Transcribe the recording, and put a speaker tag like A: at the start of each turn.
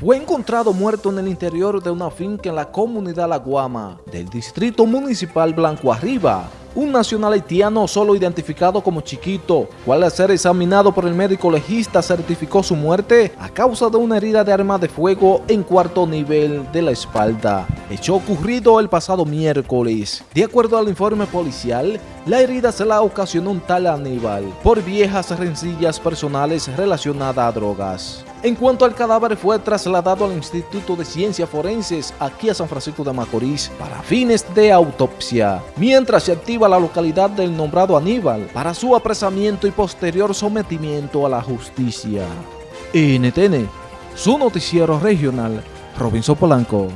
A: fue encontrado muerto en el interior de una finca en la comunidad La Guama del distrito municipal Blanco Arriba. Un nacional haitiano solo identificado como Chiquito, cual al ser examinado por el médico legista certificó su muerte a causa de una herida de arma de fuego en cuarto nivel de la espalda. Hecho ocurrido el pasado miércoles. De acuerdo al informe policial, la herida se la ocasionó un tal Aníbal por viejas rencillas personales relacionadas a drogas. En cuanto al cadáver fue trasladado al Instituto de Ciencias Forenses aquí a San Francisco de Macorís para fines de autopsia, mientras se activa la localidad del nombrado Aníbal para su apresamiento y posterior sometimiento a la justicia. NTN, su noticiero regional, Robinson Polanco.